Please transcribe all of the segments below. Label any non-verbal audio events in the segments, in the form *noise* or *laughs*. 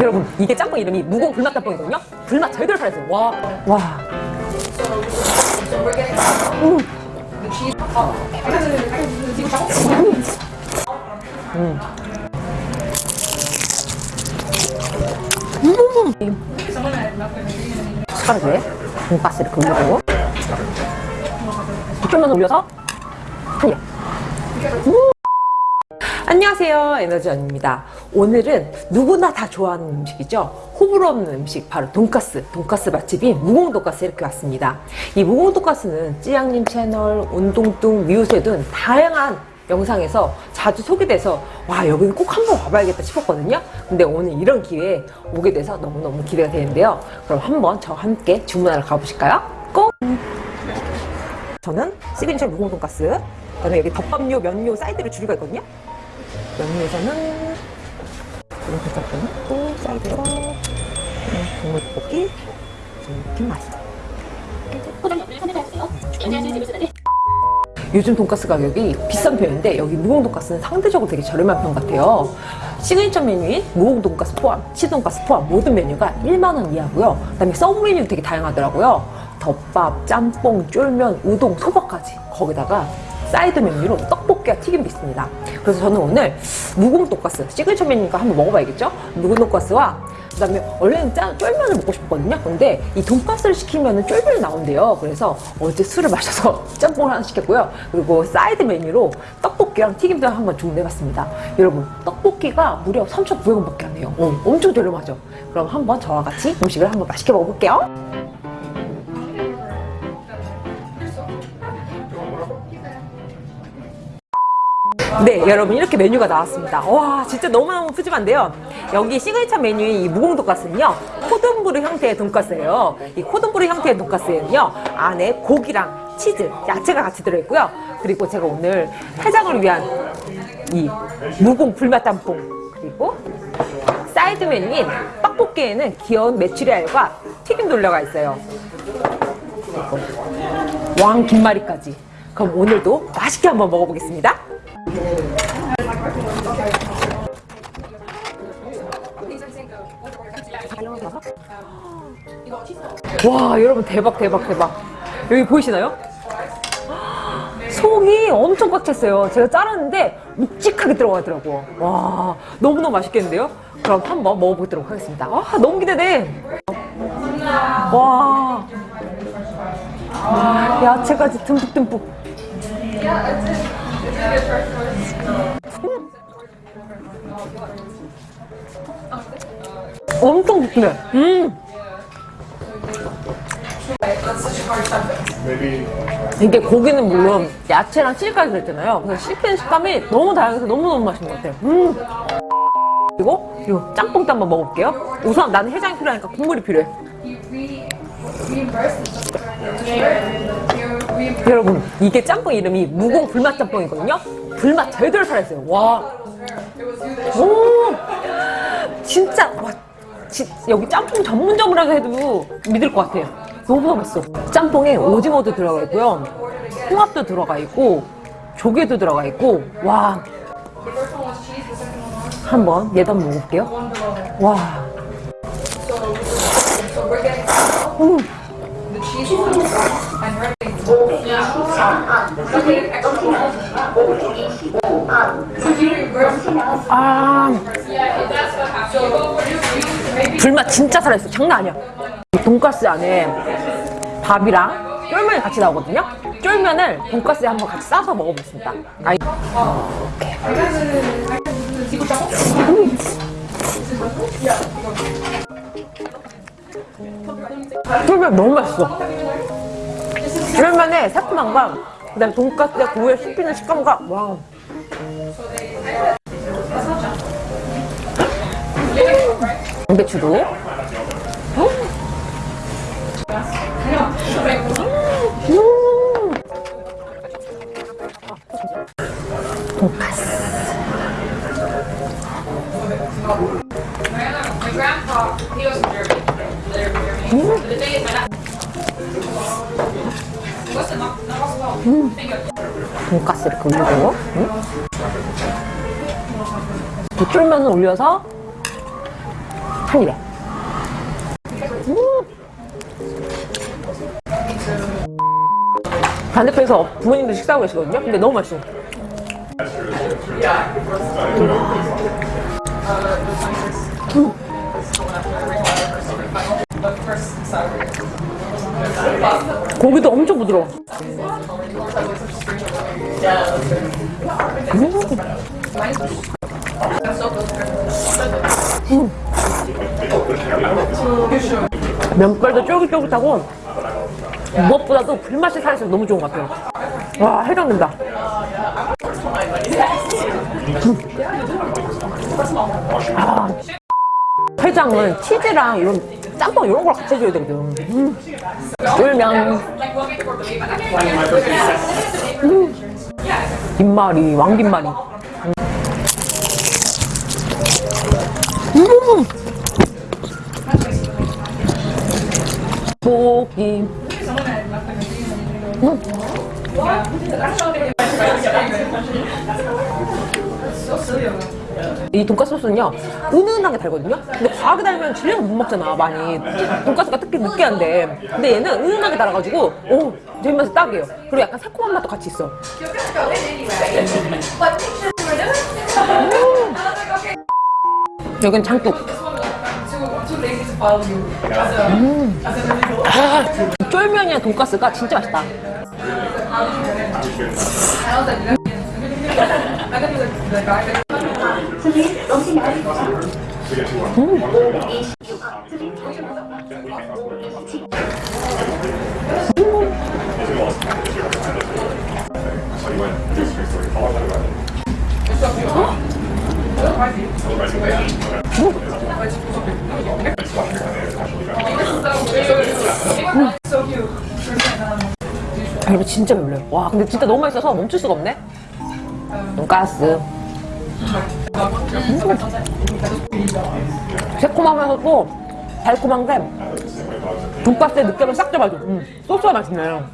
여러분 이게 짬뽕 이름이 무공 불맛 짬뽕이거든요 불맛 제대로 살았어요 와 와. 음. 음. 음. 숟 가락에 돈가스를 긁고 좀만 올려서 한 입. 안녕하세요. 에너지원입니다. 오늘은 누구나 다 좋아하는 음식이죠. 호불호 없는 음식 바로 돈가스. 돈가스 맛집인 무공 돈가스 이렇게 왔습니다. 이 무공 돈가스는 찌양님 채널 운동뚱 미우새 등 다양한 영상에서 자주 소개돼서 와 여기는 꼭 한번 와봐야겠다 싶었거든요. 근데 오늘 이런 기회에 오게 돼서 너무너무 기대가 되는데요. 그럼 한번 저와 함께 주문하러 가보실까요? 꼭! 저는 시그니처 무공 돈가스 그다음에 여기 덮밥류, 면류, 사이드로 줄이가 있거든요. 면류에서는 이런 된장도 있고 사이드로 국물 떡볶이 이렇게 있어요. 요즘 돈가스 가격이 비싼 편인데 여기 무공 돈가스는 상대적으로 되게 저렴한 편 같아요. 시그니처 메뉴인 무공 돈가스 포함, 치즈돈가스 포함 모든 메뉴가 1만원 이하고요. 그 다음에 서브 메뉴도 되게 다양하더라고요. 덮밥, 짬뽕, 쫄면, 우동, 소바까지. 거기다가 사이드 메뉴로 떡볶이와 튀김도 있습니다. 그래서 저는 오늘 무공 돈가스 시그니처 메뉴니까 한번 먹어봐야겠죠? 무공 돈가스와 그 다음에 원래는 짜, 쫄면을 먹고 싶었거든요. 근데 이 돈가스를 시키면 쫄면이 나온대요. 그래서 어제 술을 마셔서 *laughs* 짬뽕을 하나 시켰고요. 그리고 사이드 메뉴로 떡볶이랑 튀김도 한번 주문해봤습니다. 여러분 떡볶이가 무려 3,900원밖에 안 해요. 어, 엄청 저렴하죠? 그럼 한번 저와 같이 음식을 한번 맛있게 먹어볼게요 네 여러분 이렇게 메뉴가 나왔습니다. 와 진짜 너무너무 푸짐한데요. 여기 시그니처 메뉴인 이 무공 돈가스는요 cordon bleu 형태의 돈가스예요. 이 cordon bleu 형태의 돈가스에는요 안에 고기랑 치즈, 야채가 같이 들어있고요. 그리고 제가 오늘 해장을 위한 이 무공 불맛 짬뽕 그리고 사이드 메뉴인 떡볶이에는 귀여운 메추리알과 튀김도 올라가 있어요. 왕 김말이까지. 그럼 오늘도 맛있게 한번 먹어보겠습니다 와 여러분 대박 대박 대박. 여기 보이시나요? 속이 엄청 꽉 찼어요. 제가 자르는데 묵직하게 들어가더라고 와 너무너무 맛있겠는데요? 그럼 한번 먹어보도록 하겠습니다. 와 너무 기대돼. 와. 야채까지 듬뿍듬뿍 엄청 부드러 음. 이게 고기는 물론 야채랑 치즈까지 들었잖아요. 그래서 씹히는 식감이 너무 다양해서 너무너무 맛있는 것 같아요. 음. 그리고 이 짬뽕도 한번 먹어볼게요. 우선 나는 해장이 필요하니까 국물이 필요해 여러분 이게 짬뽕 이름이 무공 불맛 짬뽕이거든요? 불맛 제대로 살았어요. 와. 오, 진짜 와 지, 여기 짬뽕 전문점이라고 해도 믿을 것 같아요. 너무 맛있어. 짬뽕에 오징어도 들어가 있고요. 홍합도 들어가 있고 조개도 들어가 있고 와. 한번 한번 먹어볼게요. 와. 음. 아 불맛 진짜 살아있어. 장난 아니야. 돈가스 안에 밥이랑 쫄면이 같이 나오거든요? 쫄면을 돈가스에 한번 같이 싸서 먹어보겠습니다. 아이. 음. 쫄면 너무 맛있어 쫄면의 새콤함과 그다음에 돈가스에 고기에 씹히는 식감과. 와 양배추도. 음. 돈가스 돈가스 이렇게 올리고 음. 또 쫄면을 올려서 한 입에 음. 반대편에서 부모님들 식사하고 계시거든요 근데 너무 맛있어 고기도 엄청 부드러워. 면발도 쫄깃쫄깃하고 무엇보다도 불맛이 살아서 너무 좋은 것 같아요. 와 해장된다. 음. 아, 해장은 치즈랑 이런 짬뽕 이런 걸 같이 해줘야 되거든. 음. 쫄면. 음. 김말이, 왕김말이. 음. 음. 고기. 이 돈가스 소스는요 은은하게 달거든요? 근데 과하게 달면 질려서 못 먹잖아 많이. 돈가스가 특히 느끼한데. 근데 얘는 은은하게 달아가지고 오 제 입맛에 딱이에요. 그리고 약간 새콤한 맛도 같이 있어. 음. 여긴 장국. 음. 아, 쫄면이랑 돈가스가 진짜 맛있다 아, 이거 진짜 별로요. 와, 근데 진짜 너무 맛있어서 멈출 수가 없네. 돈가스. 음. 새콤하면서도 달콤한데 돈가스의 느낌을 싹 잡아줘. 음, 소스가 맛있네요.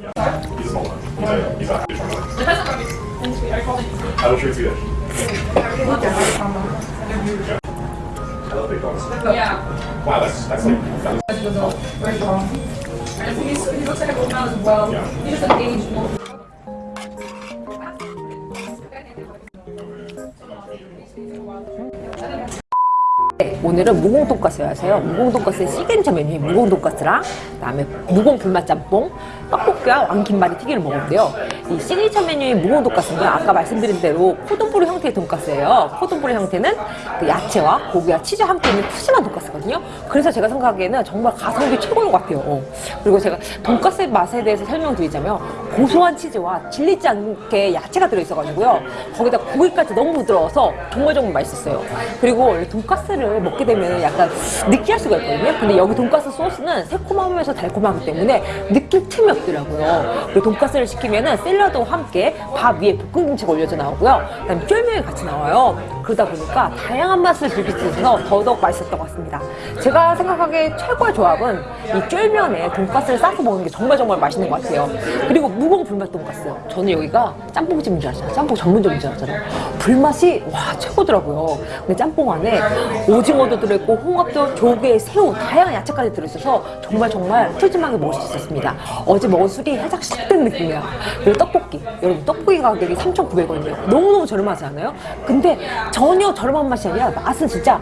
오늘은 무공 돈가스 하세요. 무공 돈가스의 시그니처 메뉴인 무공 돈가스랑 그다음에 무공 불맛 짬뽕, 떡볶이와 왕김말이 튀김을 먹었는데요. 이 시그니처 메뉴인 무공 돈가스는 아까 말씀드린 대로 cordon bleu 형태의 돈가스예요. cordon bleu 형태는 그 야채와 고기와 치즈 함께 있는 푸짐한 돈가스 거든요. 그래서 제가 생각하기에는 정말 가성비 최고인 것 같아요. 어. 그리고 제가 돈가스의 맛에 대해서 설명드리자면 고소한 치즈와 질리지 않게 야채가 들어있어가지고요. 거기다 고기까지 너무 부드러워서 정말 정말 맛있었어요. 그리고 원래 돈가스를 먹게 되면 약간 느끼할 수가 있거든요. 근데 여기 돈가스 소스는 새콤하면서 달콤하기 때문에 느낄 틈이 없더라고요. 그리고 돈가스를 시키면 은 샐러드와 함께 밥 위에 볶은 김치가 올려져 나오고요. 그다음에 쫄면이 같이 나와요. 그러다 보니까 다양한 맛을 즐길 수 있어서 더더욱 맛있었던 것 같습니다. 제가 생각하기에 최고의 조합은 이 쫄면에 돈가스를 싸서 먹는 게 정말 정말 맛있는 것 같아요. 그리고 무공 불맛 돈가스. 저는 여기가 짬뽕집인 줄 알았잖아요. 짬뽕 전문점인 줄 알았잖아요. 불맛이 와 최고더라고요. 근데 짬뽕 안에 오징어도 들어있고 홍합도 조개, 새우 다양한 야채까지 들어있어서 정말 정말 푸짐하게 먹을 수 있었습니다. 어제 먹은 술이 살짝 식된 느낌이야. 그리고 떡볶이. 여러분 떡볶이 가격이 3,900원이에요. 너무너무 저렴하지 않아요? 근데 전혀 저렴한 맛이 아니라 맛은 진짜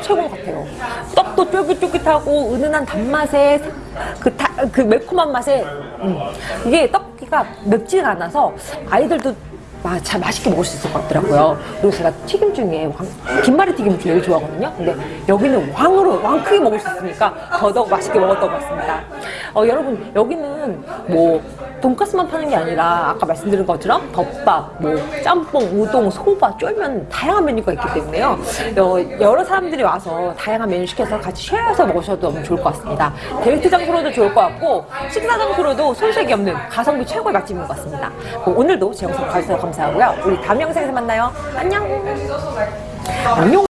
최고 같아요. 떡도 쫄깃쫄깃하고 은은한 단맛에 그, 다, 그 매콤한 맛에 음. 이게 떡볶이가 맵지가 않아서 아이들도 마, 잘 맛있게 먹을 수 있을 것 같더라고요. 그리고 제가 튀김 중에 왕, 김말이 튀김 제일 좋아하거든요. 근데 여기는 왕으로 왕 크게 먹을 수 있으니까 더더욱 맛있게 먹었던 것 같습니다. 어, 여러분 여기는 뭐 돈가스만 파는 게 아니라 아까 말씀드린 것처럼 덮밥, 뭐 짬뽕, 우동, 소바, 쫄면 다양한 메뉴가 있기 때문에요. 어, 여러 사람들이 와서 다양한 메뉴 시켜서 같이 쉐어해서 먹으셔도 너무 좋을 것 같습니다. 데이트 장소로도 좋을 것 같고 식사 장소로도 손색이 없는 가성비 최고의 맛집인 것 같습니다. 그럼 오늘도 제 영상 봐주셔서 감사하고요. 우리 다음 영상에서 만나요. 안녕. 안녕.